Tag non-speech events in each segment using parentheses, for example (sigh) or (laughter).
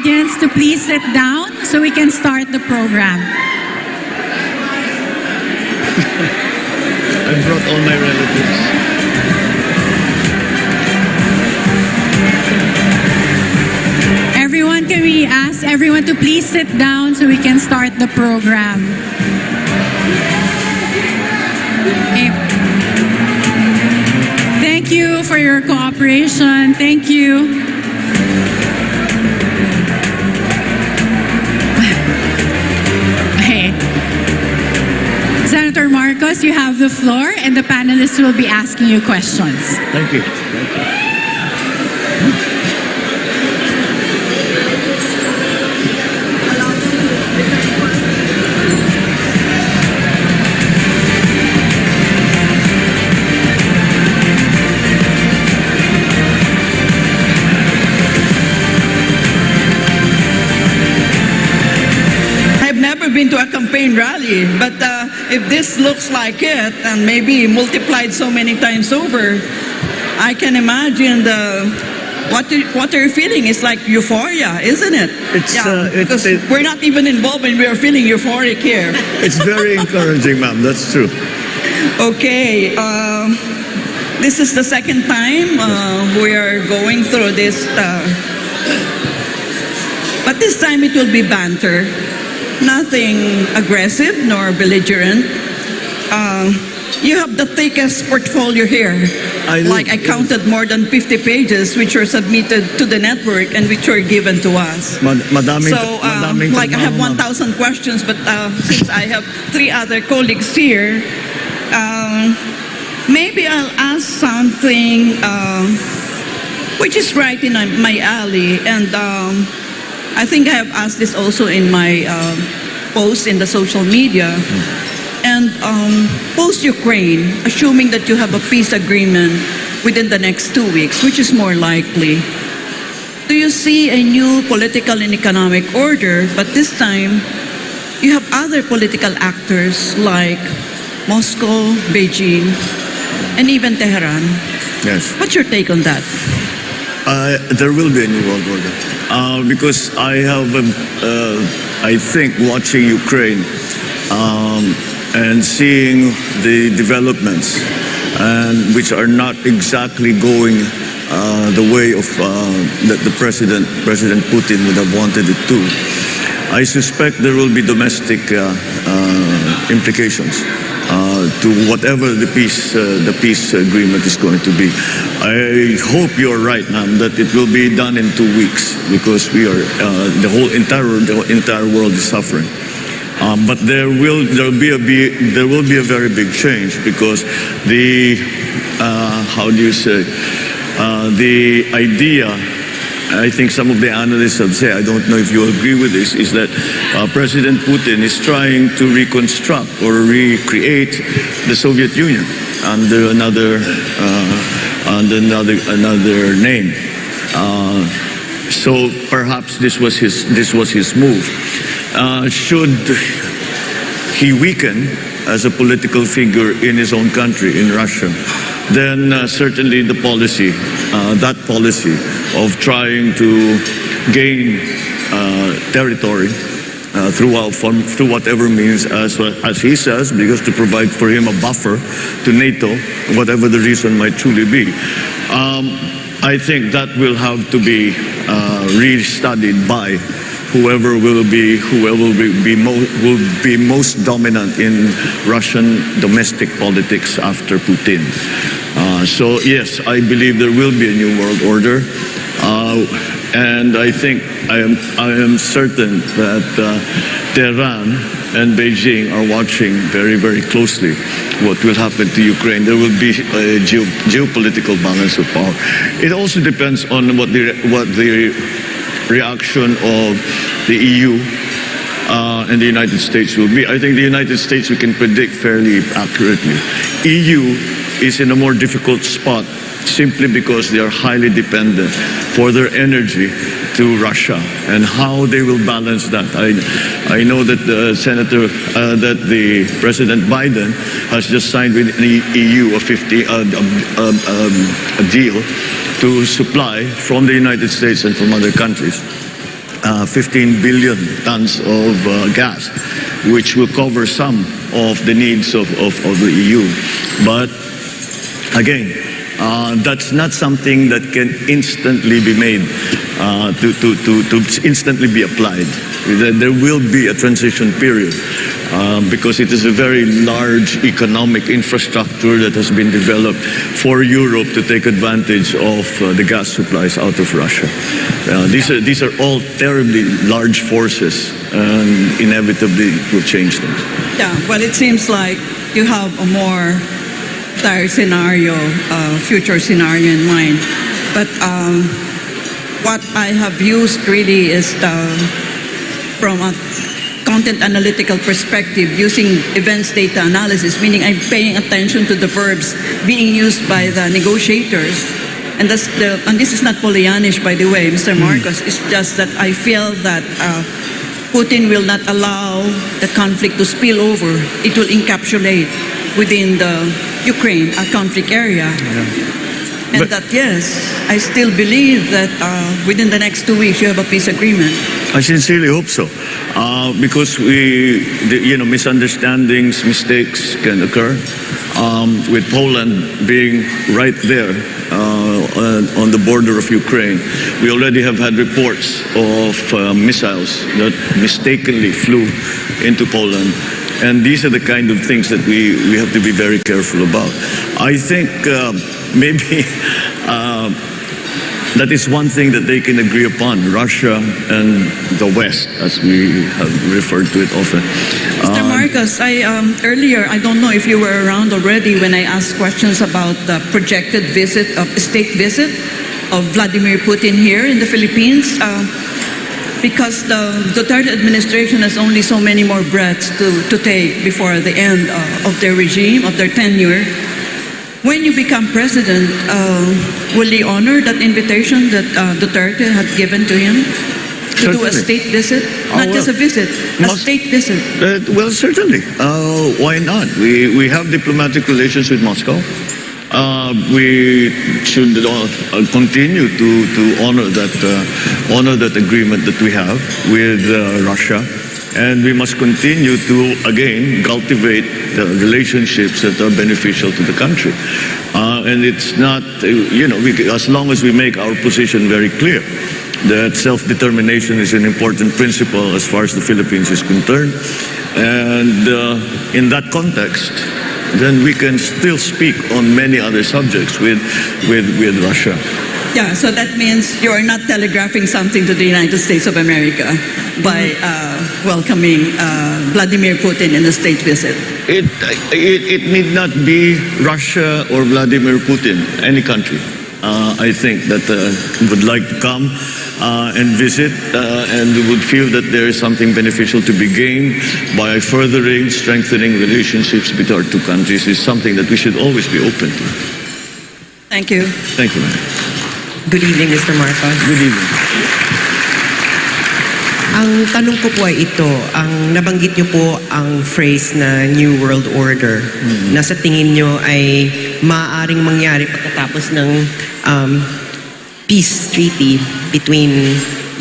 audience to please sit down so we can start the program. I brought all my relatives. Everyone, can we ask everyone to please sit down so we can start the program? Okay. Thank you for your cooperation. Thank you. Senator Marcos, you have the floor, and the panelists will be asking you questions. Thank you. Thank you. I've never been to a campaign rally, but uh, if this looks like it, and maybe multiplied so many times over, I can imagine the what you, what you're feeling It's like euphoria, isn't it? It's, yeah, uh, it's- because it- we're not even involved, and we are feeling euphoric here. (laughs) It's very encouraging, ma'am. That's true. Okay, um, this is the second time uh, we are going through this, uh, but this time it will be banter, nothing aggressive nor belligerent. Uh, you have the thickest portfolio here. I like. I counted more than 50 pages which were submitted to the network and which were given to us. Mad- madaming, So, uh, madaming like I have 1,000 questions, but uh, since I have three other colleagues here, um, maybe I'll ask something uh, which is right in my alley. And um, I think I have asked this also in my uh, post in the social media. And um, post-Ukraine, assuming that you have a peace agreement within the next two weeks, which is more likely, do you see a new political and economic order, but this time you have other political actors like Moscow, Beijing, and even Tehran? Yes. What's your take on that? Uh, there will be a new world order uh, because I have, um, uh, I think, watching Ukraine um, and seeing the developments, and which are not exactly going uh, the way of uh, that the president, President Putin, would have wanted it to. I suspect there will be domestic uh, uh, implications to whatever the peace uh, the peace agreement is going to be. I hope you're right, ma'am, that it will be done in two weeks because we are uh, the whole entire the entire world is suffering. Um, but there will there be a be, there will be a very big change because the uh, how do you say uh, the idea I think some of the analysts have said, I don't know if you agree with this, is that uh, President Putin is trying to reconstruct or recreate the Soviet Union under another, uh, under another, another name. Uh, so perhaps this was his, this was his move. Uh, should he weaken as a political figure in his own country, in Russia, then uh, certainly the policy, uh, that policy of trying to gain uh, territory uh, throughout, from, through whatever means, as, as he says, because to provide for him a buffer to NATO, whatever the reason might truly be. Um, I think that will have to be uh, re-studied by whoever will be whoever will be, will be most dominant in Russian domestic politics after Putin. So yes, I believe there will be a new world order, uh, and I think I am I am certain that uh, Tehran and Beijing are watching very very closely what will happen to Ukraine. There will be a geo- geopolitical balance of power. It also depends on what the what the reaction of the EU uh, and the United States will be. I think the United States we can predict fairly accurately. EU is in a more difficult spot simply because they are highly dependent for their energy to Russia and how they will balance that. I, I know that the Senator, uh, that the President Biden has just signed with the EU a 50 uh, um, um, a deal to supply from the United States and from other countries. Uh, uh, 15 billion tons of uh, gas, which will cover some of the needs of, of, of the EU. But again, uh, that's not something that can instantly be made uh, to, to, to, to instantly be applied. There will be a transition period um, because it is a very large economic infrastructure that has been developed for Europe to take advantage of uh, the gas supplies out of Russia. Uh, these, are, these are all terribly large forces and inevitably will change things. Yeah, well, it seems like you have a more dire scenario, uh, future scenario in mind. But um, what I have used really is the, from a content analytical perspective, using events data analysis, meaning I'm paying attention to the verbs being used by the negotiators. And, that's the, and this is not Pollyannish, by the way, Mr. Marcos. It's just that I feel that uh, Putin will not allow the conflict to spill over. It will encapsulate within the Ukraine, a conflict area. And But- that, yes, I still believe that uh, within the next two weeks you have a peace agreement. I sincerely hope so, uh, because we, the, you know, misunderstandings, mistakes can occur. Um, with Poland being right there uh, on, on the border of Ukraine, we already have had reports of uh, missiles that mistakenly flew into Poland. And these are the kind of things that we, we have to be very careful about. I think uh, maybe (laughs) uh, that is one thing that they can agree upon, Russia and the West, as we have referred to it often. Mr. Uh, Marcos, I um, earlier I don't know if you were around already when I asked questions about the projected visit of state visit of Vladimir Putin here in the Philippines. Uh, because the Duterte administration has only so many more breaths to, to take before the end uh, of their regime, of their tenure. When you become president, uh, will he honor that invitation that uh, Duterte had given to him to do a state visit? Oh, Not just a visit, a state visit. Uh, well, certainly. Uh, why not? We, we have diplomatic relations with Moscow. Uh, we should uh, continue to, to honor that uh, honor that agreement that we have with uh, Russia, and we must continue to again cultivate the relationships that are beneficial to the country. Uh, and it's not, uh, you know, we, as long as we make our position very clear that self-determination is an important principle as far as the Philippines is concerned. And in that context, then we can still speak on many other subjects with, with, with Russia. Yeah, so that means you are not telegraphing something to the United States of America by uh, welcoming uh, Vladimir Putin in a state visit. It, it, it need not be Russia or Vladimir Putin, any country. Uh, I think that uh, would like to come uh, and visit uh, and would feel that there is something beneficial to be gained by furthering, strengthening relationships between our two countries is something that we should always be open to. Thank you. Thank you, ma'am. Good evening, Mr. Marcos. Good evening. Ang tanong ko po ay ito, ang nabanggit niyo po ang phrase na New World Order na sa tingin niyo ay maaaring mangyari pagkatapos ng um, peace treaty between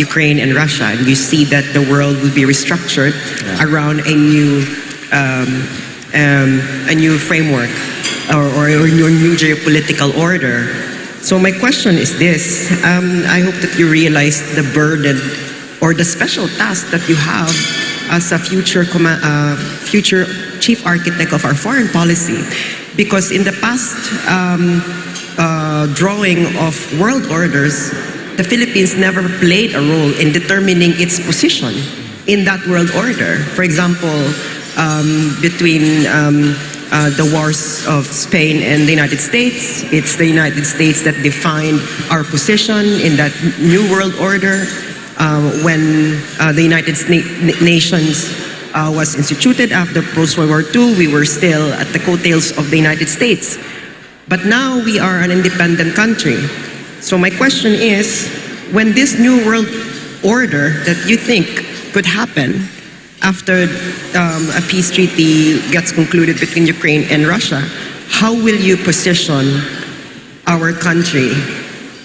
Ukraine and Russia. And you see that the world will be restructured around a new um, um, a new framework or, or a new new geopolitical order. So my question is this: um, I hope that you realize the burden or the special task that you have as a future uh, future chief architect of our foreign policy, because in the past um, uh, drawing of world orders, the Philippines never played a role in determining its position in that world order. For example, um, between um, uh, the wars of Spain and the United States, it's the United States that defined our position in that new world order. Uh, when uh, the United Na- Nations uh, was instituted after post-World War II, we were still at the coattails of the United States. But now we are an independent country. So my question is, when this new world order that you think could happen after um, a peace treaty gets concluded between Ukraine and Russia, how will you position our country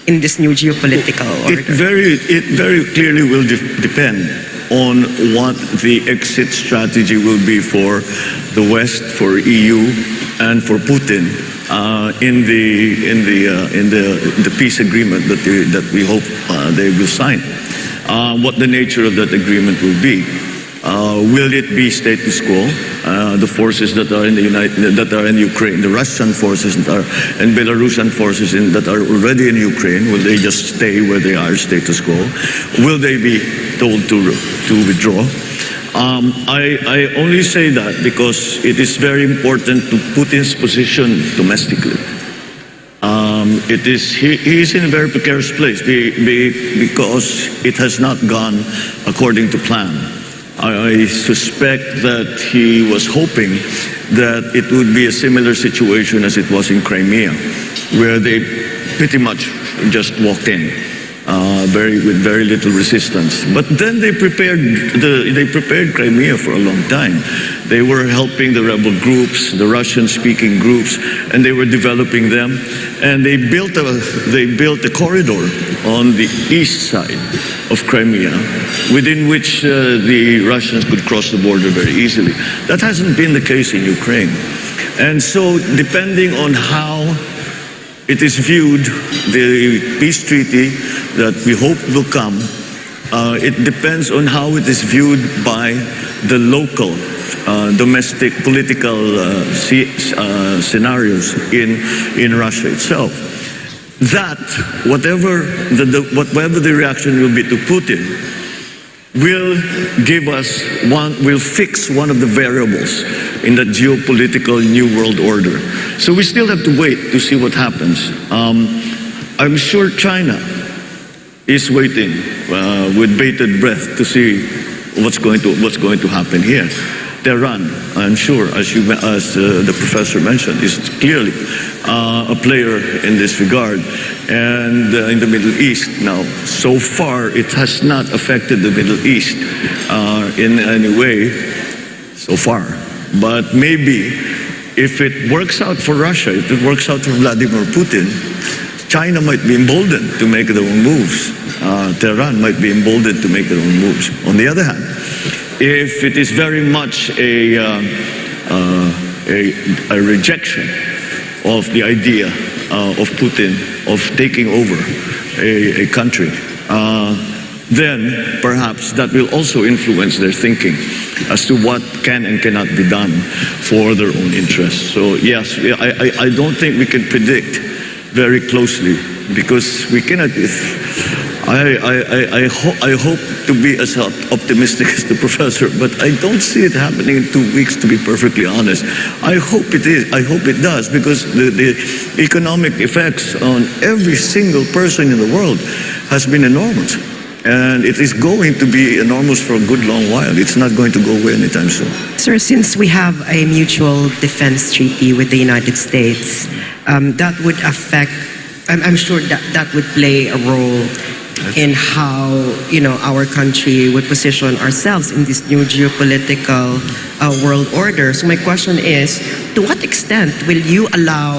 in this new geopolitical order? It very, it very clearly will de- depend on what the exit strategy will be for the West, for EU, and for Putin uh, in the in the uh, in the the peace agreement that they, that we hope uh, they will sign. Uh, what the nature of that agreement will be. Uh, will it be status quo? Uh, the forces that are in the United, that are in Ukraine, the Russian forces that are, and Belarusian forces in, that are already in Ukraine, will they just stay where they are, status quo? Will they be told to to withdraw? Um, I, I only say that because it is very important to Putin's position domestically. Um, it is he, he is in a very precarious place be, be, because it has not gone according to plan. I, I suspect that he was hoping that it would be a similar situation as it was in Crimea, where they pretty much just walked in. Uh, very with very little resistance. But then they prepared the, they prepared Crimea for a long time. They were helping the rebel groups, the Russian-speaking groups, and they were developing them. And they built a they built a corridor on the east side of Crimea, within which uh, the Russians could cross the border very easily. That hasn't been the case in Ukraine. And so, depending on how it is viewed, the peace treaty that we hope will come, uh, it depends on how it is viewed by the local uh, domestic political uh, uh, scenarios in, in Russia itself. That, whatever the, the, whatever the reaction will be to Putin, will give us one, will fix one of the variables in the geopolitical new world order. So we still have to wait to see what happens. Um, I'm sure China is waiting uh, with bated breath to see what's going to what's going to happen here. Tehran, I'm sure, as, you, as uh, the professor mentioned, is clearly uh, a player in this regard. And uh, in the Middle East now, so far it has not affected the Middle East uh, in any way so far. But maybe if it works out for Russia, if it works out for Vladimir Putin, China might be emboldened to make their own moves. Uh, Tehran might be emboldened to make their own moves. On the other hand, if it is very much a, uh, uh, a, a, rejection of the idea uh, of Putin of taking over a, a country, uh, then perhaps that will also influence their thinking as to what can and cannot be done for their own interests. So yes, I, I, I don't think we can predict very closely because we cannot. I, I, I, ho- I hope to be as optimistic (laughs) as the professor, but I don't see it happening in two weeks, to be perfectly honest. I hope it is. I hope it does, because the, the economic effects on every single person in the world has been enormous. And it is going to be enormous for a good long while. It's not going to go away anytime soon. Sir, since we have a mutual defense treaty with the United States, um, that would affect, I'm, I'm sure that that would play a role in how you know our country would position ourselves in this new geopolitical uh, world order. So my question is, to what extent will you allow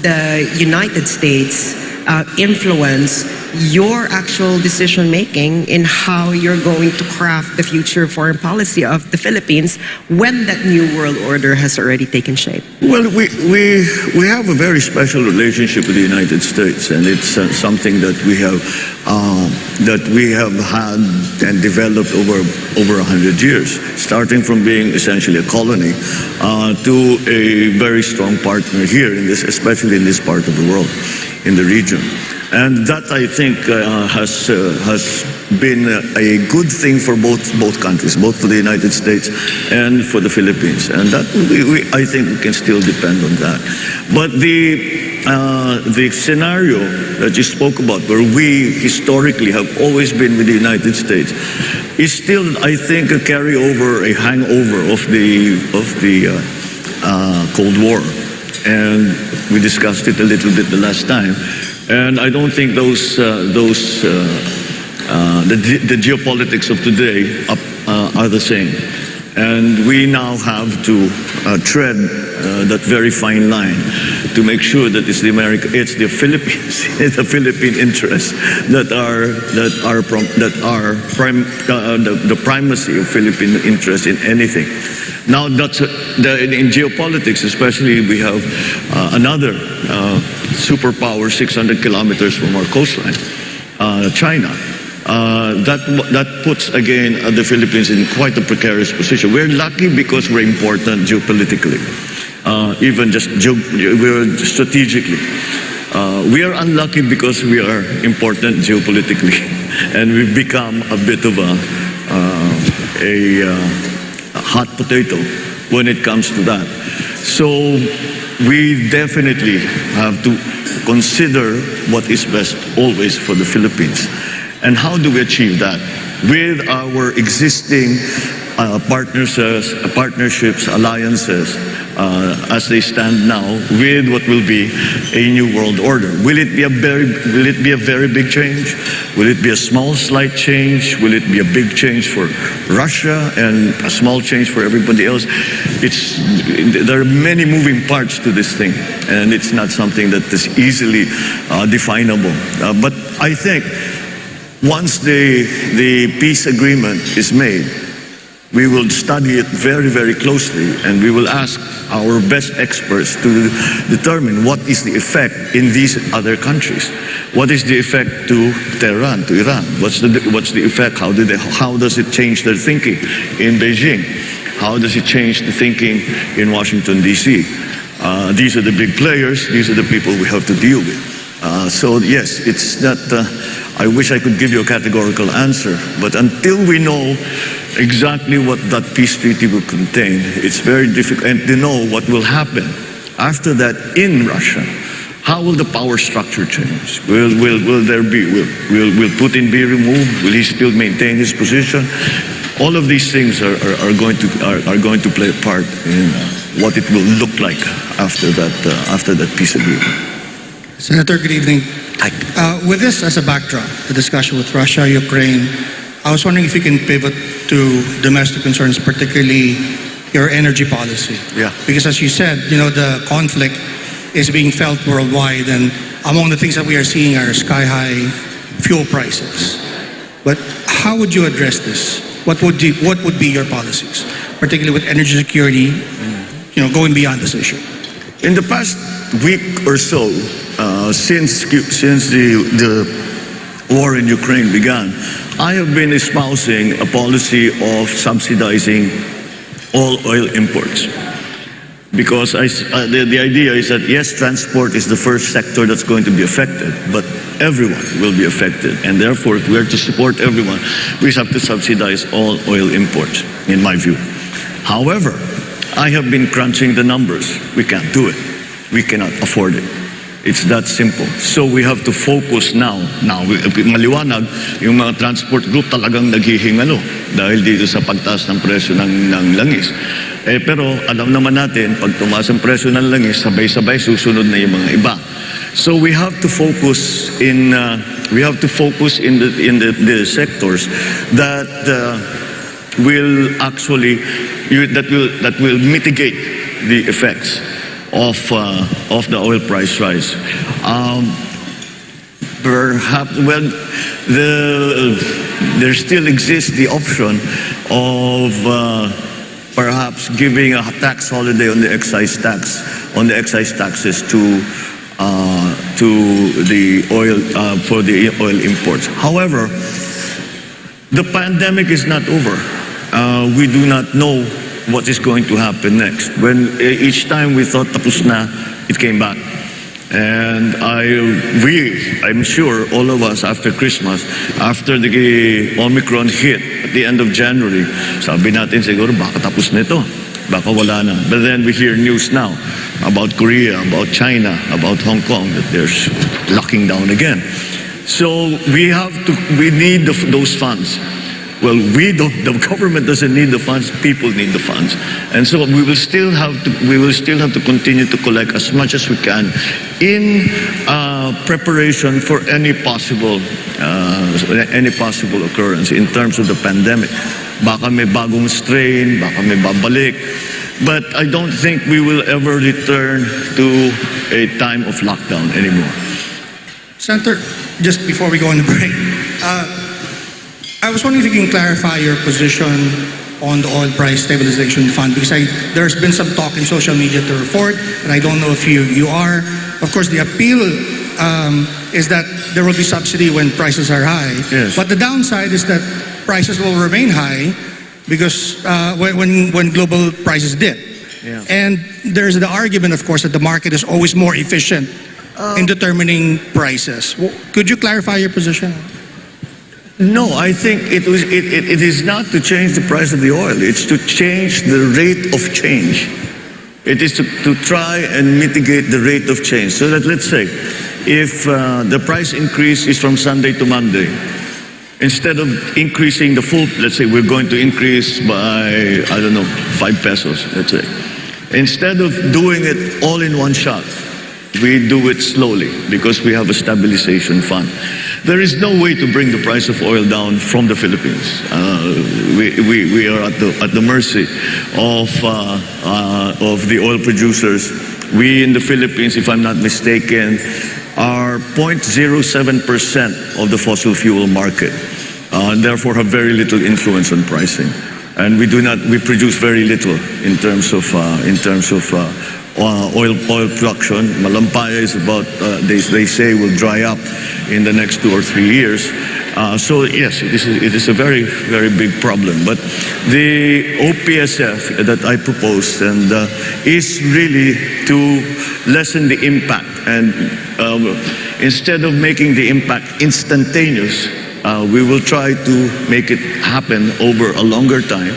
the United States uh, influence your actual decision making in how you're going to craft the future foreign policy of the Philippines when that new world order has already taken shape? Well, we, we, we have a very special relationship with the United States, and it's uh, something that we have uh, that we have had and developed over over hundred years, starting from being essentially a colony uh, to a very strong partner here in this, especially in this part of the world, in the region. And that, I think, uh, has, uh, has been a good thing for both, both countries, both for the United States and for the Philippines. And that, we, we, I think we can still depend on that. But the, uh, the scenario that you spoke about, where we historically have always been with the United States, is still, I think, a carryover, a hangover of the, of the uh, uh, Cold War. And we discussed it a little bit the last time. And I don't think those, uh, those uh, the, the, geopolitics of today are, are the same. And we now have to uh, tread uh, that very fine line to make sure that it's the America, it's the Philippines, (laughs) it's the Philippine interests that are that are that are uh, the, the primacy of Philippine interest in anything. Now that's uh, the, in geopolitics, especially, we have uh, another uh, superpower 600 kilometers from our coastline, China. Uh, that that puts again uh, the Philippines in quite a precarious position. We're lucky because we're important geopolitically, uh, even just geo- we're strategically. Uh, we are unlucky because we are important geopolitically, (laughs) and we've become a bit of a uh, a, a hot potato when it comes to that. So we definitely have to consider what is best always for the Philippines. And how do we achieve that? With our existing uh, partners, uh, partnerships, alliances, uh, as they stand now, with what will be a new world order. Will it be a very, will it be a very big change? Will it be a small, slight change? Will it be a big change for Russia and a small change for everybody else? It's there are many moving parts to this thing, and it's not something that is easily uh, definable. Uh, but I think once the, the peace agreement is made, we will study it very, very closely and we will ask our best experts to determine what is the effect in these other countries. What is the effect to Tehran, to Iran? What's the, what's the effect? How, did they, how does it change their thinking in Beijing? How does it change the thinking in Washington, D.C.? Uh, these are the big players, these are the people we have to deal with. Uh, so yes, it's not. Uh, I wish I could give you a categorical answer, but until we know exactly what that peace treaty will contain, it's very difficult. And to know what will happen after that in Russia, how will the power structure change? Will will will there be? Will will, will Putin be removed? Will he still maintain his position? All of these things are, are, are going to are, are going to play a part in what it will look like after that uh, after that peace agreement. Senator, good evening. Uh, with this as a backdrop, the discussion with Russia, Ukraine, I was wondering if you can pivot to domestic concerns, particularly your energy policy. Yeah. Because as you said, you know, the conflict is being felt worldwide, and among the things that we are seeing are sky high fuel prices. But how would you address this? What would you, what would be your policies, particularly with energy security, you know, going beyond this issue? In the past week or so, uh, since since the the war in Ukraine began, I have been espousing a policy of subsidizing all oil imports. Because I, uh, the, the idea is that yes, transport is the first sector that's going to be affected, but everyone will be affected. And therefore, if we are to support everyone, we have to subsidize all oil imports, in my view. However, I have been crunching the numbers. We can't do it. We cannot afford it. It's that simple. So we have to focus now. Now, maliwanag, yung mga transport group talagang naghihingalo dahil dito sa pagtaas ng presyo ng, ng langis. Eh, pero alam naman natin, pag tumaas ang presyo ng langis, sabay-sabay susunod na yung mga iba. So we have to focus in uh, we have to focus in the in the, the sectors that uh, will actually that will that will mitigate the effects of uh, of the oil price rise. Um, perhaps well, the there still exists the option of. Uh, perhaps giving a tax holiday on the excise tax, on the excise taxes to uh, to the oil uh, for the oil imports. However, the pandemic is not over. Uh, we do not know what is going to happen next. When eh, each time we thought tapos na, it came back. And I, we, I'm sure all of us after Christmas, after the Omicron hit at the end of January, sabi natin siguro baka tapos na ito. Baka wala na. But then we hear news now about Korea, about China, about Hong Kong, that they're locking down again. So we have to, we need the, those funds. Well, we don't, the government doesn't need the funds, people need the funds. And so we will still have to, we will still have to continue to collect as much as we can in uh, preparation for any possible, uh, any possible occurrence in terms of the pandemic. Baka may bagong strain, baka may babalik. But I don't think we will ever return to a time of lockdown anymore. Senator, just before we go on the break, uh, I was wondering if you can clarify your position on the oil price stabilization fund because I, there's been some talk in social media to report, and I don't know if you, you are. Of course, the appeal um, is that there will be subsidy when prices are high. Yes. But the downside is that prices will remain high because uh, when, when, when global prices dip. Yeah. And there's the argument, of course, that the market is always more efficient in determining prices. W- Could you clarify your position? No, I think it, was, it, it, it is not to change the price of the oil. It's to change the rate of change. It is to, to try and mitigate the rate of change. So that let's say, if uh, the price increase is from Sunday to Monday, instead of increasing the full, let's say we're going to increase by, I don't know, five pesos, let's say. Instead of doing it all in one shot, we do it slowly because we have a stabilization fund. There is no way to bring the price of oil down from the Philippines. Uh, we, we, we are at the, at the mercy of, uh, uh, of the oil producers. We in the Philippines, if I'm not mistaken, are 0.07% of the fossil fuel market, uh, and therefore have very little influence on pricing. And we do not, we produce very little in terms of, uh, in terms of uh, oil, oil production. Malampaya is about, uh, they, they say, will dry up in the next two or three years. Uh, so yes, it is, it is a very, very big problem. But the OPSF that I proposed and uh, is really to lessen the impact and um, instead of making the impact instantaneous, uh, we will try to make it happen over a longer time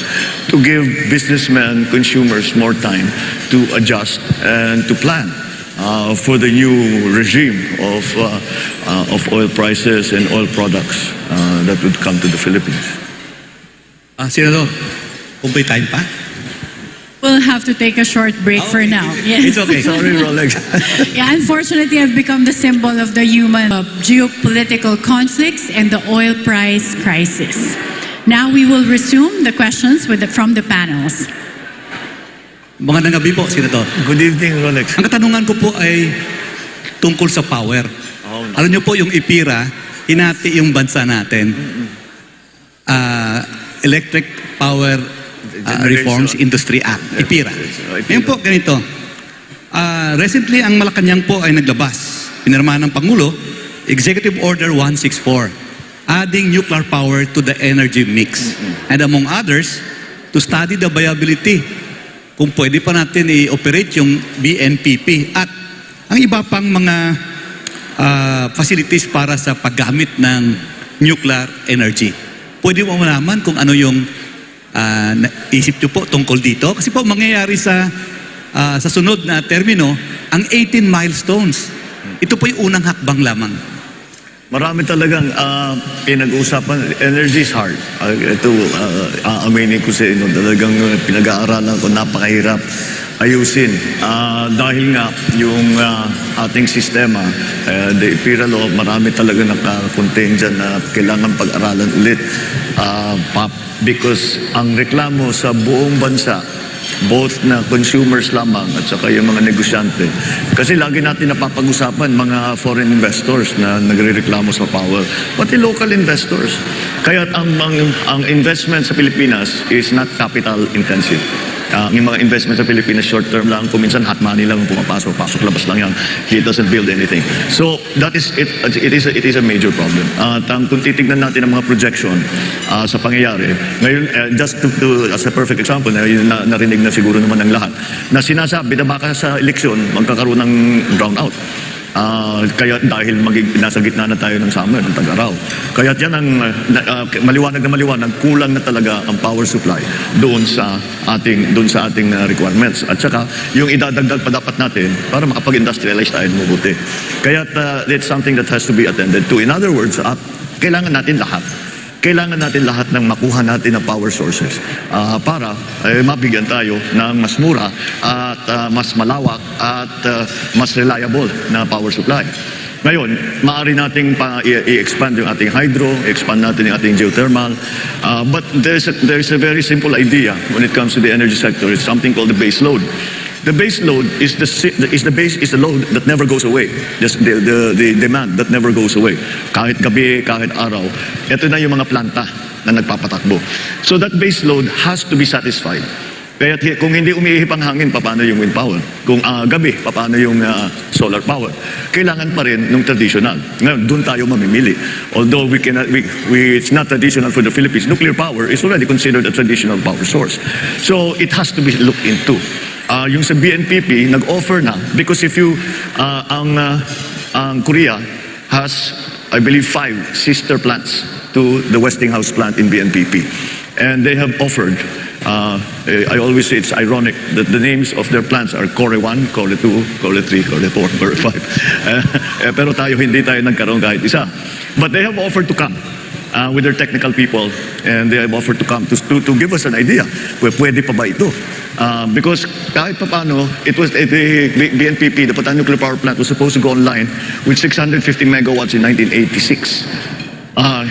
to give businessmen, consumers more time to adjust and to plan uh, for the new regime of, uh, uh, of oil prices and oil products uh, that would come to the Philippines. Ah, Senador, kung may time pa? We'll have to take a short break for now. Yes. It's okay. Sorry, (laughs) Rolex. Yeah, unfortunately, I've become the symbol of the human uh, geopolitical conflicts and the oil price crisis. Now we will resume the questions with the, from the panels. Mga gabi po, Senador. Good evening, Rolex. Ang katanungan ko po ay tungkol sa power. Oh, Alam niyo po, yung IPIRA, hinati yung bansa natin. Ah, Electric Power ah, Generation. Reforms Industry Act, IPIRA. IPIRA. Ngayon po, ganito. Ah, recently, ang Malacanang po ay naglabas. Pinirmahan ng Pangulo, Executive Order 164, adding nuclear power to the energy mix. And among others, to study the viability kung pwede pa natin i-operate yung BNPP at ang iba pang mga ah, facilities para sa paggamit ng nuclear energy. Pwede mo malaman kung ano yung ah, isip nyo po tungkol dito? Kasi po mangyayari sa ah, sa sunod na termino, ang 18 milestones. Ito po yung unang hakbang lamang. Marami talagang uh, pinag-uusapan. Energy is hard. Uh, ito, uh, aaminin ko sa inyo, talagang uh, pinag-aaralan ko, napakahirap ayusin. Uh, dahil nga, yung uh, ating sistema, uh, the IPIRA law, marami talaga nakakontain dyan na kailangan pag-aralan ulit. Uh, because ang reklamo sa buong bansa, both na consumers lamang at saka yung mga negosyante. Kasi lagi natin napapag-usapan mga foreign investors na nagre-reklamo sa power, pati local investors. Kaya ang, ang, ang investment sa Pilipinas is not capital intensive. Ah, ang mga investment sa Pilipinas short term lang, kuminsan hot money lang ang pumapasok, pasok labas lang yan. It doesn't build anything. So that is it it is a, it is a major problem. At ang kung titignan natin ang mga projection ah, sa pangyayari, ngayon eh, just to, to- as a perfect example na, na narinig na siguro naman ng lahat na sinasabi na baka sa eleksyon magkakaroon ng brownout. Ah, kaya dahil magig, nasa gitna na tayo ng summer, ng tag-araw. Kaya yan ang uh, na- maliwanag na maliwanag, kulang na talaga ang power supply doon sa ating doon sa ating uh, requirements. At saka yung idadagdag pa dapat natin para makapag-industrialize tayo mabuti. Kaya uh, it's something that has to be attended to. In other words, ah, kailangan natin lahat kailangan natin lahat ng makuha natin ng power sources ah, para eh, mabigyan tayo ng mas mura at ah, mas malawak at ah, mas reliable na power supply. Ngayon, maaari nating pa i-expand yung ating hydro, expand natin yung ating geothermal. Uh, but there's a, there's a very simple idea when it comes to the energy sector. It's something called the base load. The base load is the is the base is the load that never goes away. Just the, the the demand that never goes away. Kahit gabi, kahit araw. Ito na yung mga planta na nagpapatakbo. So that base load has to be satisfied. Kaya kung hindi umiihip ang hangin, paano yung wind power? Kung ah, gabi, paano yung ah, solar power? Kailangan pa rin ng traditional. Ngayon, doon tayo mamimili. Although we cannot, we, we, it's not traditional for the Philippines, nuclear power is already considered a traditional power source. So it has to be looked into. Ah, yung sa BNPP, nag-offer na because if you, ah, ang, ah, ang Korea has, I believe, five sister plants to the Westinghouse plant in BNPP. And they have offered Uh, I always say it's ironic that the names of their plants are Core 1, Core 2, Core 3, Core 4, Core 5. Eh, (laughs) eh, pero tayo, hindi tayo nagkaroon kahit isa. But they have offered to come uh, with their technical people and they have offered to come to, to, to give us an idea. Pwe- Pwede pa ba ito? Uh, because kahit pa paano, it was, eh, the BNPP, the Patan Nuclear Power Plant, was supposed to go online with 650 megawatts in 1986. Ah,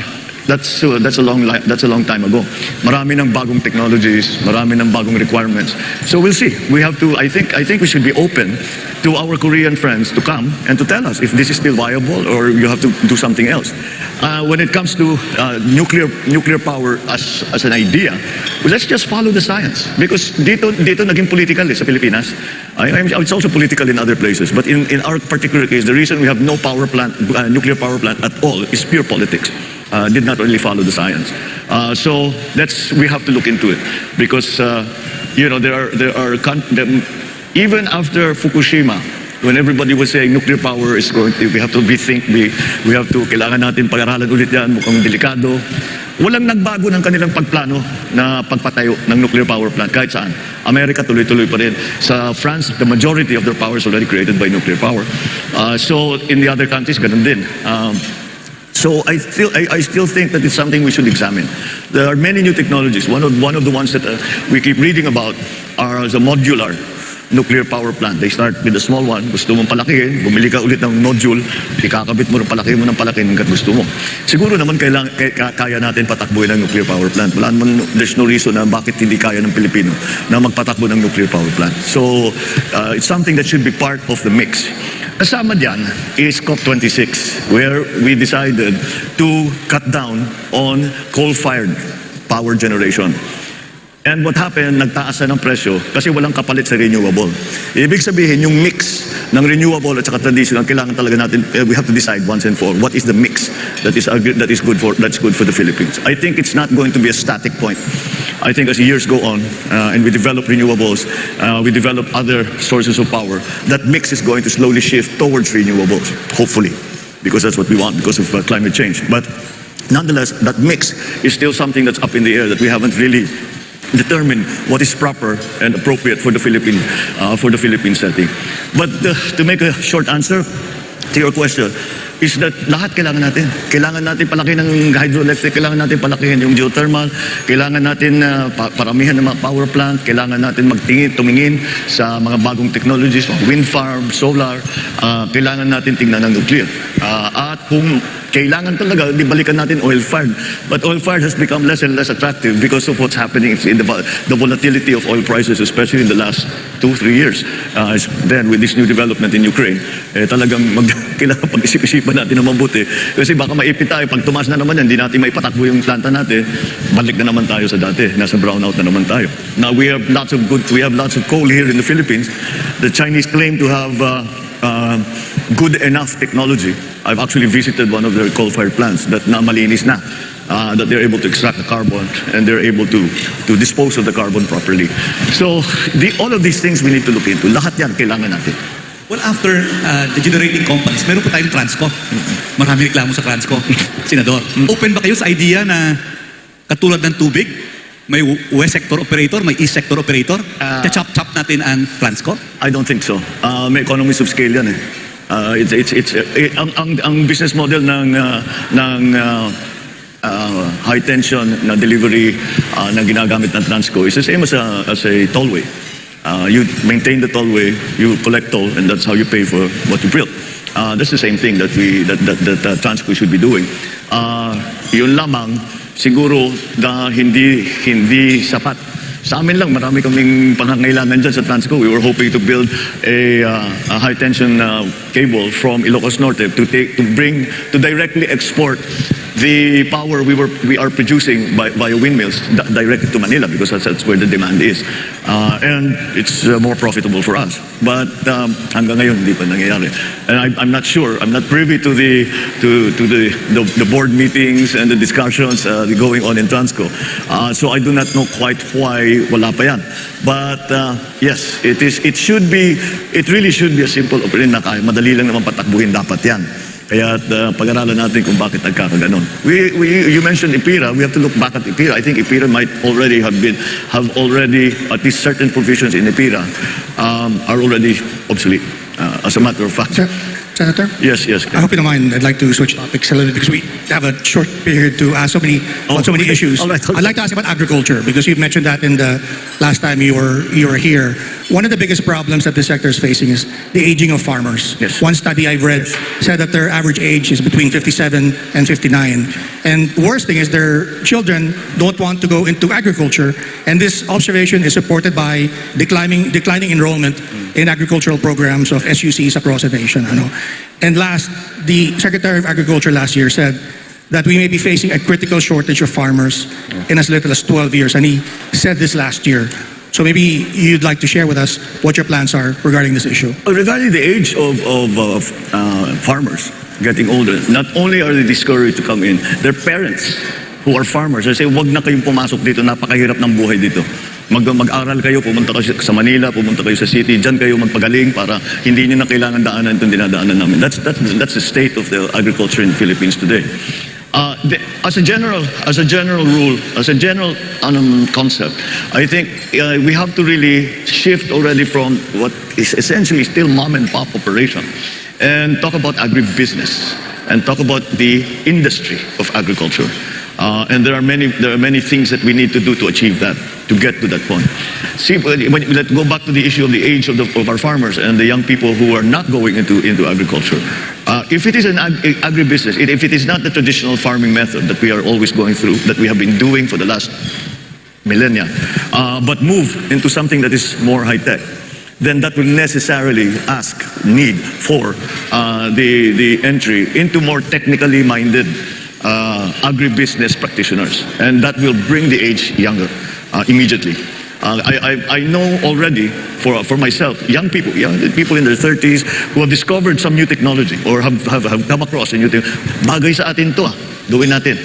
that's that's a long that's a long time ago. Marami ng bagong technologies, marami ng bagong requirements. So we'll see. We have to. I think I think we should be open to our Korean friends to come and to tell us if this is still viable or you have to do something else. Uh, when it comes to uh, nuclear nuclear power as as an idea, well, let's just follow the science because dito dito naging political eh, sa Pilipinas. I, I'm- it's also political in other places, but in, in our particular case, the reason we have no power plant, uh, nuclear power plant at all is pure politics. Uh, did not really follow the science. Uh, so that's we have to look into it because uh, you know there are there are even after Fukushima. When everybody was saying nuclear power is going to, we have to rethink, we, we have to, kailangan natin pag-aralan ulit yan, mukhang delikado. Walang nagbago ng kanilang pagplano na pagpatayo ng nuclear power plant kahit saan. Amerika tuloy-tuloy pa rin. Sa France, the majority of their power is already created by nuclear power. Uh, so in the other countries, ganun din. Um, so I still, I, I still think that it's something we should examine. There are many new technologies. One of, one of the ones that uh, we keep reading about are the modular nuclear power plant. They start with a small one. Gusto mong palakihin, bumili ka ulit ng nodule, ikakabit mo rin palaki mo ng palaki hanggat gusto mo. Siguro naman kailang, kaya natin patakbuhin ang nuclear power plant. Wala naman, there's no reason na bakit hindi kaya ng Pilipino na magpatakbo ng nuclear power plant. So, uh, it's something that should be part of the mix. Kasama dyan is COP26 where we decided to cut down on coal-fired power generation. And what happened, nagtaas na ng presyo kasi walang kapalit sa renewable. Ibig sabihin, yung mix ng renewable at saka traditional, kailangan talaga natin, eh, we have to decide once and for all, what is the mix that is, that is good for, that's good for the Philippines. I think it's not going to be a static point. I think as years go on uh, and we develop renewables, uh, we develop other sources of power, that mix is going to slowly shift towards renewables, hopefully, because that's what we want because of uh, climate change. But nonetheless, that mix is still something that's up in the air that we haven't really determine what is proper and appropriate for the Philippine uh, for the Philippine setting. But uh, to make a short answer to your question is that lahat kailangan natin. Kailangan natin palaki ng hydroelectric, kailangan natin palakihin yung geothermal, kailangan natin uh, pa- paramihan ng mga power plant, kailangan natin magtingin, tumingin sa mga bagong technologies, wind farm, solar, uh, kailangan natin tingnan ng nuclear. Uh, at kung kailangan talaga, di balikan natin oil-fired. But oil-fired has become less and less attractive because of what's happening in the, the volatility of oil prices, especially in the last two, three years. Uh, then with this new development in Ukraine, eh, talagang mag, (laughs) kailangan pag-isip-isipan natin ng mabuti. Kasi baka maipit tayo, pag tumas na naman yan, hindi natin maipatakbo yung planta natin, balik na naman tayo sa dati. Nasa brownout na naman tayo. Now we have lots of good, we have lots of coal here in the Philippines. The Chinese claim to have uh, uh, good enough technology. I've actually visited one of their coal-fired plants that na malinis na. Uh, that they're able to extract the carbon and they're able to to dispose of the carbon properly. So the, all of these things we need to look into. Lahat yan kailangan natin. Well, after uh, the generating companies, meron po tayong Transco. Marami reklamo sa Transco. (laughs) Senador, open ba kayo sa idea na katulad ng tubig, may west sector operator, may east sector operator, Ah. chop-chop natin ang Transco? I don't think so. Uh, may economies of scale yan eh. Uh, it's, it's, it's, eh, ang, ang, ang business model ng, uh, ng uh, uh, high tension na delivery uh, na ginagamit ng Transco is the same as a, as a tollway. Uh, you maintain the tollway, you collect toll, and that's how you pay for what you build. Uh, that's the same thing that we that that, that uh, Transco should be doing. Uh, yun lamang siguro na hindi hindi sapat. Sa amin lang, marami kaming pangangailangan dyan sa Transco. We were hoping to build a, uh, a high tension uh, cable from Ilocos Norte to take to bring to directly export the power we were we are producing by, via windmills di- directly to Manila because that's, that's where the demand is. Uh, and it's uh, more profitable for us. But um, hanggang ngayon hindi pa nangyayari. And I, I'm not sure, I'm not privy to the to, to the, the, the board meetings and the discussions uh, going on in Transco. Uh, so I do not know quite why wala pa yan. But uh, yes, it is it should be it really should be a simple operation na kaya madali lang naman patakbuhin dapat yan. Kaya uh, pag-aralan natin kung bakit nagkakaganon. We, we, you mentioned IPIRA. We have to look back at IPIRA. I think IPIRA might already have been, have already, at least certain provisions in IPIRA um, are already obsolete. Uh, as a matter of fact. Se- Senator? Yes, yes. I hope you don't mind. I'd like to switch topics a little bit because we have a short period to ask so many about so many okay. issues. Right, okay. I'd like to ask about agriculture because you mentioned that in the last time you were you were here. One of the biggest problems that the sector is facing is the aging of farmers. Yes. One study I've read said that their average age is between 57 and 59. And the worst thing is their children don't want to go into agriculture. And this observation is supported by declining, declining enrollment in agricultural programs of SUCs across the nation. Ano? And last, the Secretary of Agriculture last year said that we may be facing a critical shortage of farmers in as little as 12 years. And he said this last year. So maybe you'd like to share with us what your plans are regarding this issue. Regarding the age of, of, of uh, farmers getting older, not only are they discouraged to come in, their parents who are farmers, they say, wag na kayong pumasok dito, napakahirap ng buhay dito. Mag, mag-aral kayo, pumunta kayo sa Manila, pumunta kayo sa city, dyan kayo magpagaling para hindi niyo na kailangan daanan itong dinadaanan namin. That's, that's, that's the state of the agriculture in Philippines today. Uh, the, as a general, as a general rule, as a general um, concept, I think uh, we have to really shift already from what is essentially still mom and pop operation, and talk about agribusiness and talk about the industry of agriculture. Uh, and there are many there are many things that we need to do to achieve that, to get to that point. See, when, let's go back to the issue of the age of, the, of our farmers and the young people who are not going into, into agriculture. Uh, if it is an ag- agribusiness, if it is not the traditional farming method that we are always going through, that we have been doing for the last millennia, uh, but move into something that is more high tech, then that will necessarily ask need for uh, the the entry into more technically minded uh, agribusiness practitioners, and that will bring the age younger uh, immediately. Uh, I, I, I know already for, for myself, young people, young people in their 30s who have discovered some new technology or have, have, have come across a new thing. Bagay sa atin to, ah. gawin natin.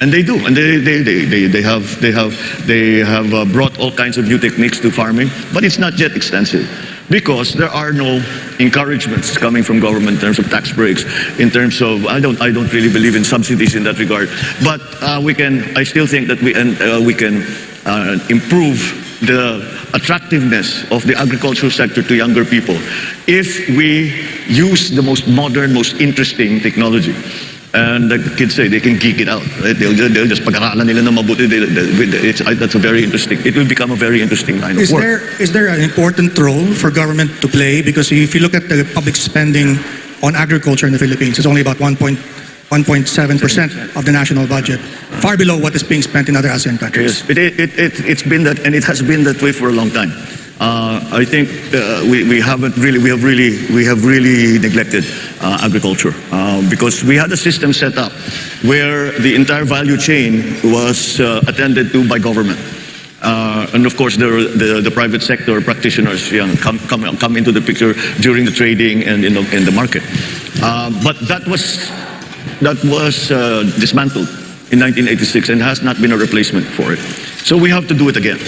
And they do, and they, they, they, they, they have, they have, they have uh, brought all kinds of new techniques to farming, but it's not yet extensive because there are no encouragements coming from government in terms of tax breaks, in terms of, I don't, I don't really believe in subsidies in that regard, but uh, we can, I still think that we, and, uh, we can uh, improve the attractiveness of the agricultural sector to younger people if we use the most modern, most interesting technology. And the kids say they can geek it out. Right? They'll, just- they'll just pag-aralan nila na mabuti. They- they- It's, that's a very interesting. It will become a very interesting line of Is work. there is there an important role for government to play? Because if you look at the public spending on agriculture in the Philippines, it's only about 1.7 percent of the national budget, far below what is being spent in other ASEAN countries. Yes, it, it, it, it's been that, and it has been that way for a long time. Uh, I think uh, we, we haven't really, we have really, we have really neglected uh, agriculture uh, because we had a system set up where the entire value chain was uh, attended to by government. Uh, and of course, the, the, private sector practitioners you know, come, come, come into the picture during the trading and in the, in the market. But that was, that was dismantled in 1986 and has not been a replacement for it. So we have to do it again.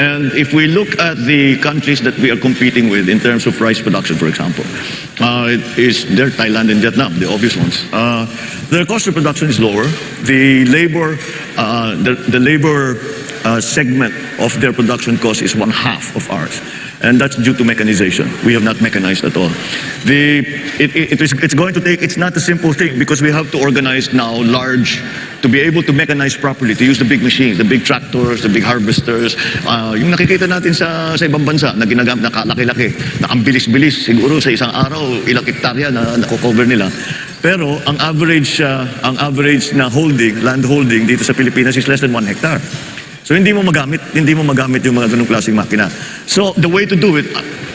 And if we look at the countries that we are competing with in terms of rice production, for example, uh, it is they're Thailand and Vietnam, the obvious ones. Uh, their cost of production is lower. The labor, uh, the, the labor uh, segment of their production cost is one half of ours. And that's due to mechanization. We have not mechanized at all. The, it, it, it is, it's going to take, it's not a simple thing because we have to organize now large to be able to mechanize properly, to use the big machines, the big tractors, the big harvesters, uh, yung nakikita natin sa, sa ibang bansa na ginagamit, nakalaki-laki, na ang bilis-bilis, siguro sa isang araw, ilang hektarya na nakocover nila. Pero ang average, uh, ang average na holding, land holding dito sa Pilipinas is less than 1 hectare. So hindi mo magamit, hindi mo magamit yung mga ganung klaseng makina. So the way to do it,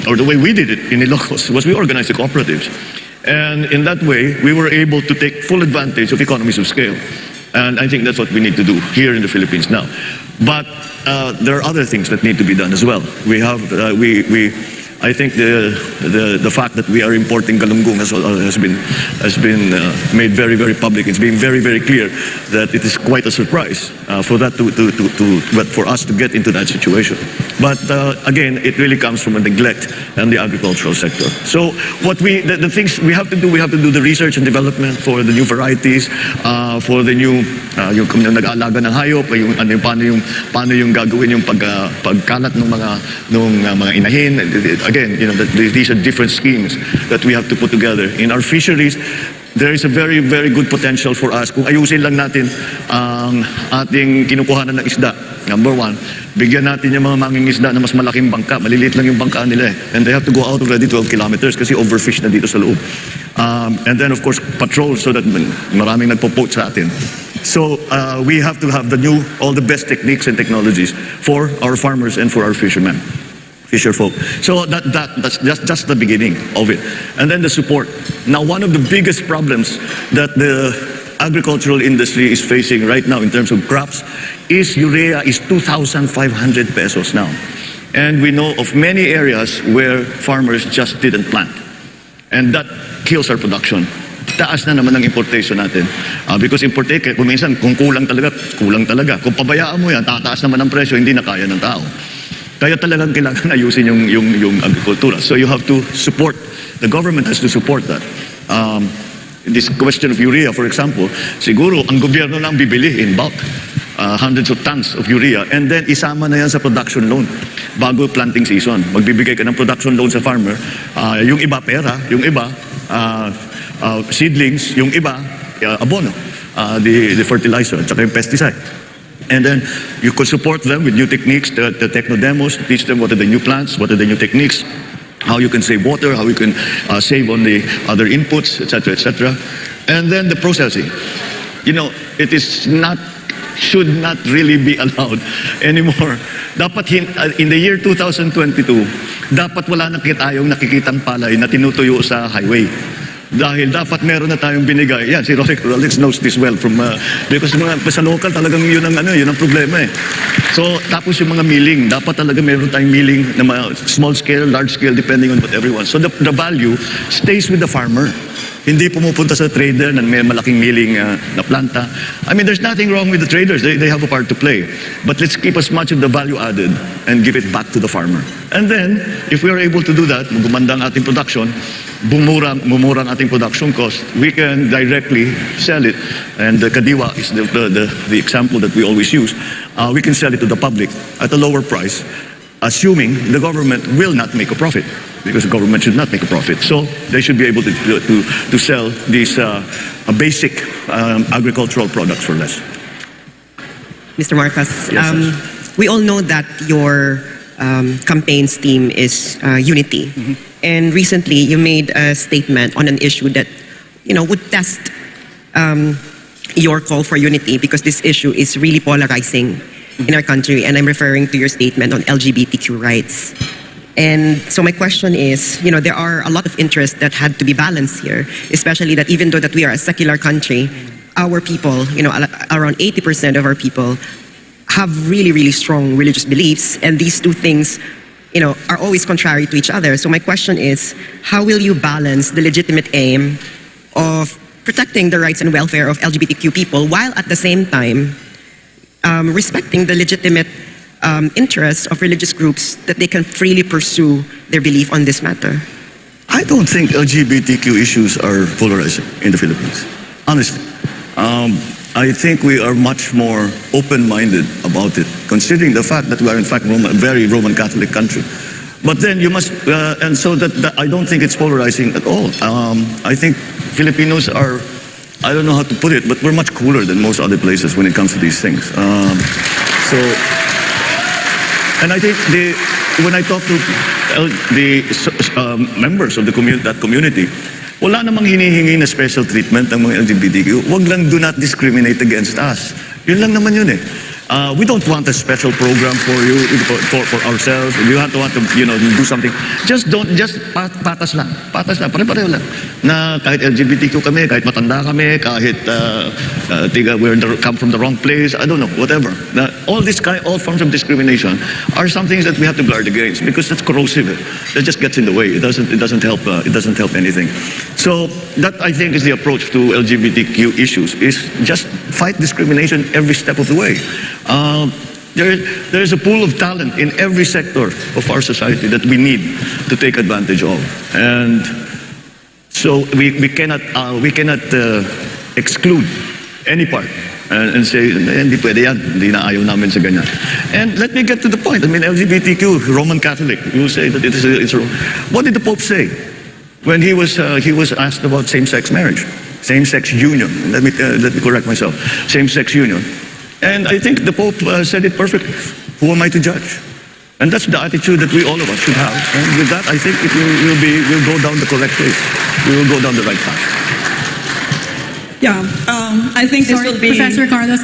or the way we did it in Ilocos, was we organized the cooperatives. And in that way, we were able to take full advantage of economies of scale. And I think that's what we need to do here in the Philippines now. But uh, there are other things that need to be done as well. We have, uh, we, we, I think the, the, the fact that we are importing galunggong has, uh, has been, has been uh, made very, very public. It's been very, very clear that it is quite a surprise uh, for that to, to, to, to, but for us to get into that situation. But uh, again, it really comes from a neglect in the agricultural sector. So what we, the, the things we have to do, we have to do the research and development for the new varieties, uh, for the new, uh, yung kung nag-aalaga ng hayop, yung, ano, yung, paano yung, paano yung gagawin yung pag, uh, pagkalat ng mga, ng uh, mga inahin. Again, you know, that these are different schemes that we have to put together. In our fisheries, there is a very, very good potential for us kung ayusin lang natin ang ating kinukuhanan ng isda. Number one, bigyan natin yung mga mangingisda na mas malaking bangka. Maliliit lang yung bangka nila eh. And they have to go out already 12 kilometers kasi overfish na dito sa loob. Um, and then of course, patrol so that maraming nagpo-poach sa atin. So uh, we have to have the new, all the best techniques and technologies for our farmers and for our fishermen fisher folk. So that, that, that's just, just the beginning of it. And then the support. Now, one of the biggest problems that the agricultural industry is facing right now in terms of crops is urea is 2,500 pesos now. And we know of many areas where farmers just didn't plant. And that kills our production. Taas na naman ang importation natin. Uh, because importation, kung minsan, kung kulang talaga, kulang talaga. Kung pabayaan mo yan, tataas naman ang presyo, hindi na kaya ng tao. Kaya talagang kailangan (laughs) ayusin yung, yung, yung agrikultura. So you have to support, the government has to support that. Um, this question of urea, for example, siguro ang gobyerno lang bibili in bulk. Uh, hundreds of tons of urea and then isama na yan sa production loan bago planting season. Magbibigay ka ng production loan sa farmer. Uh, yung iba pera, yung iba uh, uh, seedlings, yung iba uh, abono, uh, the, the fertilizer at saka yung pesticide. And then you could support them with new techniques, the, the techno demos, teach them what are the new plants, what are the new techniques, how you can save water, how you can uh, save on the other inputs, etc., etc. And then the processing. You know, it is not, should not really be (laughs) allowed anymore. Dapat hin, uh, in the year 2022, dapat wala na tayong nakikitang palay na tinutuyo sa highway. Dahil dapat meron na tayong binigay. Yan, si Rolex, Rolex knows this well from, uh, because mga, sa local talagang yun ang, ano, yun ang problema eh. So, tapos yung mga milling, dapat talaga meron tayong milling na small scale, large scale, depending on what everyone. So, the, the value stays with the farmer. Hindi pumupunta sa trader na may malaking milling uh, na planta. I mean, there's nothing wrong with the traders. They, they have a part to play. But let's keep as much of the value added and give it back to the farmer. And then, if we are able to do that, gumanda ang ating production, bumura, bumura ang ating production cost, we can directly sell it. And the Kadiwa is the, the, the, the example that we always use. Uh, we can sell it to the public at a lower price, assuming the government will not make a profit. Because the government should not make a profit. So they should be able to, to, to sell these uh, basic um, agricultural products for less. Mr. Marcos, Yes, um, yes. we all know that your um, campaign's theme is uh, unity. Mm-hmm. And recently you made a statement on an issue that, you know, would test um, your call for unity because this issue is really polarizing in our country. And I'm referring to your statement on LGBTQ rights. And so my question is, you know, there are a lot of interests that had to be balanced here, especially that even though that we are a secular country, our people, you know, around 80% of our people have really, really strong religious beliefs, and these two things, you know, are always contrary to each other. So my question is, how will you balance the legitimate aim of protecting the rights and welfare of LGBTQ people while at the same time um, respecting the legitimate um, interests of religious groups that they can freely pursue their belief on this matter? I don't think LGBTQ issues are polarizing in the Philippines. Honestly. Um, I think we are much more open-minded about it, considering the fact that we are in fact Roman, a very Roman Catholic country. But then you must, uh, and so that, that I don't think it's polarizing at all. Um, I think Filipinos are I don't know how to put it, but we're much cooler than most other places when it comes to these things. Um, so, and I think the, when I talk to uh, the um, members of the commu- that community, wala namang hinihingi na special treatment ng mga LGBTQ. Huwag lang do not discriminate against us. Yun lang naman yun eh. Uh, we don't want a special program for you, for, for, ourselves. We want to want to, you know, do something. Just don't, just pat, patas lang. Patas lang, pare-pareho lang. Na kahit LGBTQ kami, kahit matanda kami, kahit uh, uh, tiga, we're come from the wrong place, I don't know, whatever. Na, all this kind, all forms of discrimination are some things that we have to guard against because that's corrosive. That just gets in the way. It doesn't, it doesn't help, uh, it doesn't help anything. So that I think is the approach to LGBTQ issues, is just fight discrimination every step of the way. Um, there, there is a pool of talent in every sector of our society that we need to take advantage of. And so we, we cannot, uh, we cannot uh, exclude any part and, and say, "Eh, hindi pwede yan, hindi na ayaw namin sa ganyan. And let me get to the point. I mean, LGBTQ, Roman Catholic, you say that it is a, it's what did the Pope say when he was, uh, he was asked about same-sex marriage? Same-sex union. Let me, uh, let me correct myself. Same-sex union. And I think the Pope uh, said it perfectly. Who am I to judge? And that's the attitude that we all of us should have. And with that, I think it will, will be, will go down the correct way. We will go down the right path. Yeah, um, I think this Sorry, will be... Professor Carlos,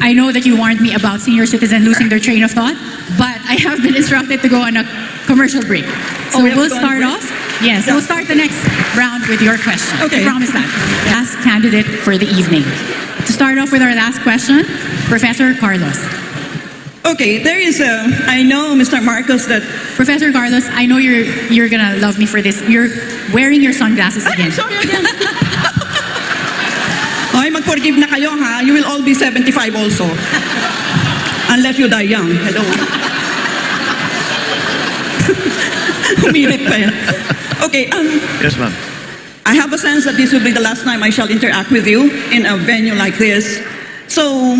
I know that you warned me about senior citizens losing their train of thought, but I have been (laughs) instructed to go on a commercial break. So Oh, we have we'll to go on start off. Yes, Yeah. we'll start the next round with your question. Okay. I promise that. Last candidate for the evening. To start off with our last question, Professor Carlos. Okay, there is a... I know, Mr. Marcos, that... Professor Carlos, I know you're you're gonna love me for this. You're wearing your sunglasses again. sorry (laughs) again. Mag-forgive na kayo, ha? You will all be 75 also. Unless you die young. Hello. (laughs) Humirit pa yan. Okay, um, Yes, ma'am. I have a sense that this will be the last time I shall interact with you in a venue like this. So,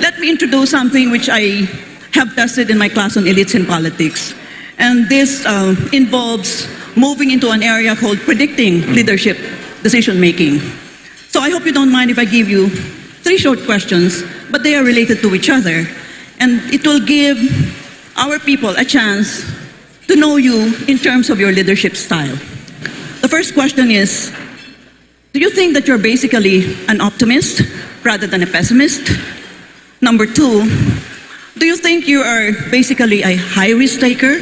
let me introduce something which I have tested in my class on elites in politics. And this uh, involves moving into an area called predicting leadership decision making. So, I hope you don't mind if I give you three short questions, but they are related to each other. And it will give our people a chance to know you in terms of your leadership style. The first question is Do you think that you're basically an optimist rather than a pessimist? Number two, do you think you are basically a high risk taker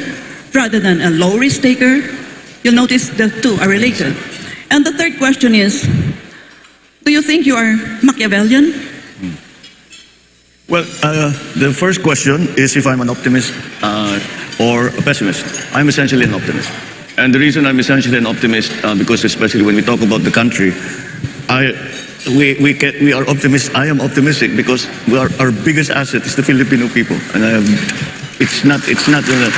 rather than a low risk taker? You'll notice the two are related. And the third question is Do you think you are Machiavellian? Well, uh, the first question is if I'm an optimist uh, or a pessimist. I'm essentially an optimist. And the reason I'm essentially an optimist, uh, because especially when we talk about the country, I, we, we, can, we are optimists. I am optimistic because are, our biggest asset is the Filipino people. And I have, it's not, it's not, uh,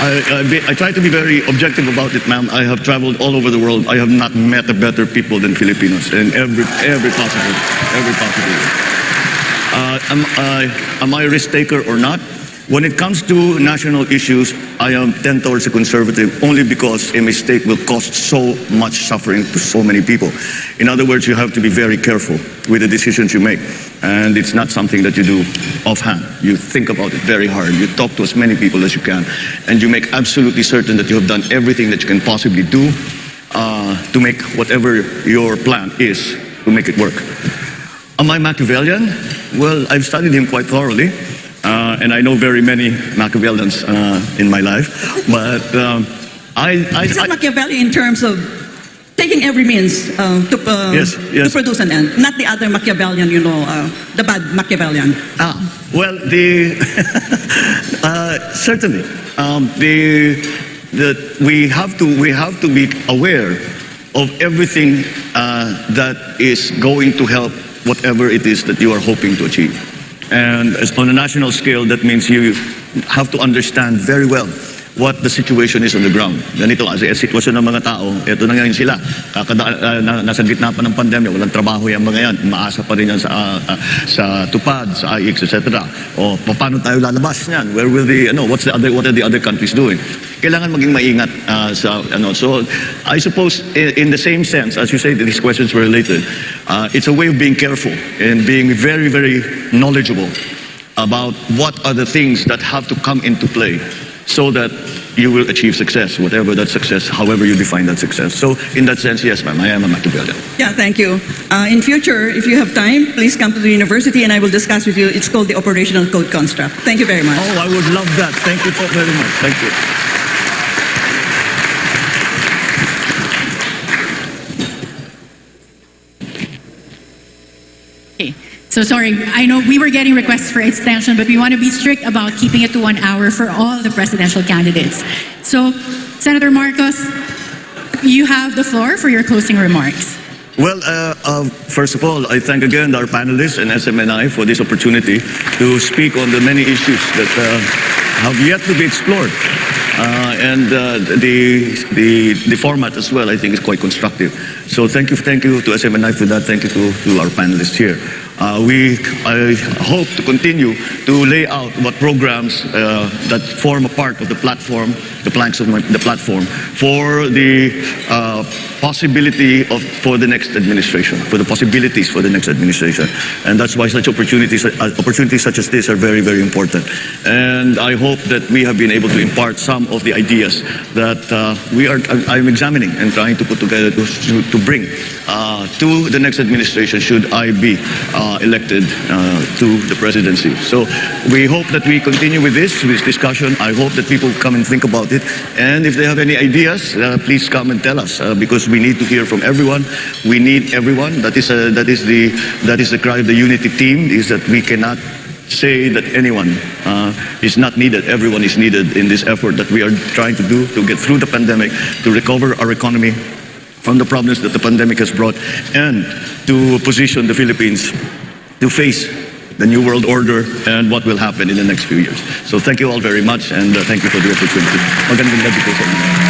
I, I, be, I try to be very objective about it, ma'am. I have traveled all over the world. I have not met a better people than Filipinos in every, every possible, every possible. Uh, am, I, am I a risk taker or not? When it comes to national issues, I am tend towards a conservative only because a mistake will cost so much suffering to so many people. In other words, you have to be very careful with the decisions you make. And it's not something that you do offhand. You think about it very hard. You talk to as many people as you can. And you make absolutely certain that you have done everything that you can possibly do uh, to make whatever your plan is to make it work. Am I Machiavellian? Well, I've studied him quite thoroughly, uh, and I know very many Machiavellians uh, in my life. But um, I, I, is I- Machiavelli in terms of taking every means uh, to, uh, Yes, yes. to produce an end, not the other Machiavellian, you know, uh, the bad Machiavellian. ah, well, the (laughs) uh, certainly um, the the we have to we have to be aware of everything uh, that is going to help whatever it is that you are hoping to achieve. And as on a national scale, that means you have to understand very well what the situation is on the ground. Ganito kasi ang sitwasyon ng mga tao, eto na ngayon sila. Kakada, na, nasa gitna pa ng pandemya, walang trabaho yung mga yan. Umaasa pa rin yan sa, ah, ah, sa tupad, sa IX, etc. O paano tayo lalabas niyan? Where will the, ano, what's the other, what are the other countries doing? Kailangan maging maingat ah, sa, ano, so I suppose in, in the same sense, as you say, these questions were related, uh, it's a way of being careful and being very, very knowledgeable about what are the things that have to come into play so that you will achieve success, whatever that success, however you define that success. So in that sense, yes, ma'am, I am a Machiavellian. Yeah, thank you. Uh, in future, if you have time, please come to the university and I will discuss with you. It's called the Operational Code Construct. Thank you very much. Oh, I would love that. Thank you so very much. Thank you. Okay. So sorry, I know we were getting requests for extension, but we want to be strict about keeping it to one hour for all the presidential candidates. So, Senator Marcos, you have the floor for your closing remarks. Well, uh, uh, first of all, I thank again our panelists and SMNI for this opportunity to speak on the many issues that uh, have yet to be explored. Uh, and uh, the, the, the format as well, I think, is quite constructive. So thank you, thank you to SMNI for that. Thank you to, to our panelists here. Uh, we, I hope to continue to lay out what programs uh, that form a part of the platform, the planks of my, the platform, for the uh, possibility of for the next administration, for the possibilities for the next administration, and that's why such opportunities, uh, opportunities such as this, are very, very important. And I hope that we have been able to impart some of the ideas that uh, we are. I'm examining and trying to put together to, to, bring uh, to the next administration should I be uh, elected uh, to the presidency. So we hope that we continue with this, with this discussion. I hope that people come and think about it. And if they have any ideas, uh, please come and tell us uh, because we need to hear from everyone. We need everyone. That is, uh, that is, the, that is the cry of the unity team is that we cannot say that anyone uh, is not needed. Everyone is needed in this effort that we are trying to do to get through the pandemic, to recover our economy from the problems that the pandemic has brought, and to position the Philippines to face the new world order and what will happen in the next few years. So thank you all very much, and uh, thank you for the opportunity.